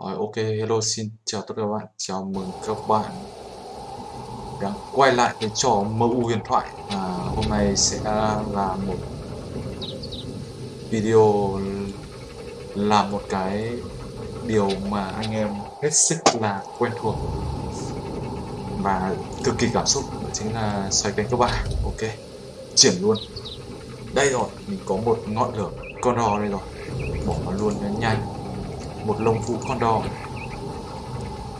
Rồi, ok, hello, xin chào tất cả các bạn, chào mừng các bạn đã quay lại cái trò MU huyền thoại. À, Hôm nay sẽ là một video làm một cái điều mà anh em hết sức là quen thuộc và cực kỳ cảm xúc. Đó chính là xoay cánh các bạn. Ok triển luôn. Đây rồi mình có một ngọn lửa con đò đây rồi. Bỏ nó luôn nhanh một lông vũ con đò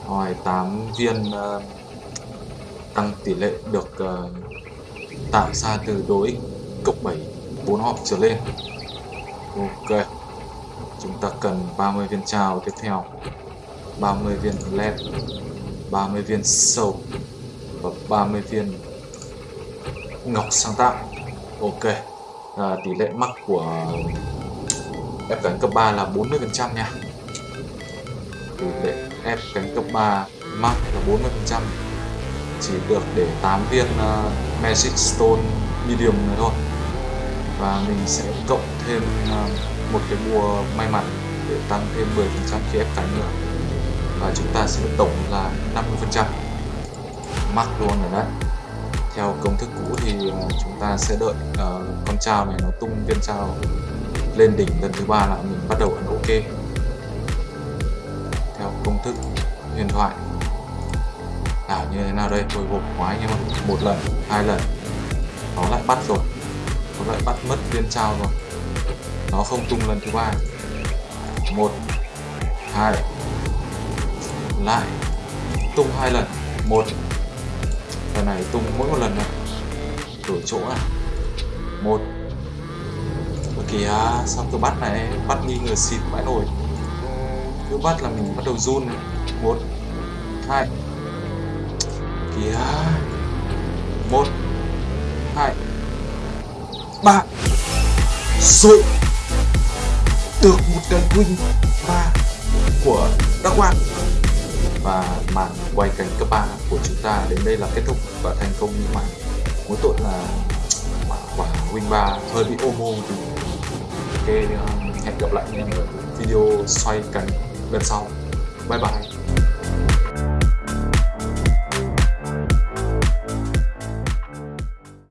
rồi 8 viên uh, tăng tỷ lệ được uh, tạo ra từ đối cộng 7 4 hộp trở lên. Ok chúng ta cần 30 viên trào tiếp theo 30 viên led 30 viên sầu và 30 viên ngọc sáng tạo. Ok à, tỷ lệ mắc của ép cánh cấp 3 là 40 phần trăm nha tỷ lệ ép cánh cấp 3 max là 40 phần trăm. Chỉ được để 8 viên uh, magic stone medium này thôi. Và mình sẽ cộng thêm uh, một cái bùa may mắn để tăng thêm 10 phần trăm khi ép cánh nữa. Và chúng ta sẽ tổng là 50 phần trăm. Luôn rồi đấy. Theo công thức cũ thì uh, chúng ta sẽ đợi uh, con trao này nó tung viên trao lên đỉnh lần thứ ba là mình bắt đầu ấn ok công thức huyền thoại. Đảo như thế nào đây? Hồi hộp quá anh em ạ một lần, hai lần. Nó lại bắt rồi. Nó lại bắt mất viên trao rồi. Nó không tung lần thứ ba. Một, hai. Lại. Tung hai lần. Một. Lần này tung mỗi một lần này đổi chỗ à. Một. Kìa, sao tôi bắt này? Bắt nghi ngờ xịt vãi nổi cứ bắt là mình bắt đầu run này một, hai. Kìa. Một, hai. Ba. Rồi. Được một cái win ba của đắc quan và màn quay cảnh cấp 3 của chúng ta đến đây là kết thúc và thành công như mà mỗi tội là quả win 3 hơi bị ôm ôm thì ok hẹn gặp lại anh em ở video xoay cánh lần sau. Bye bye.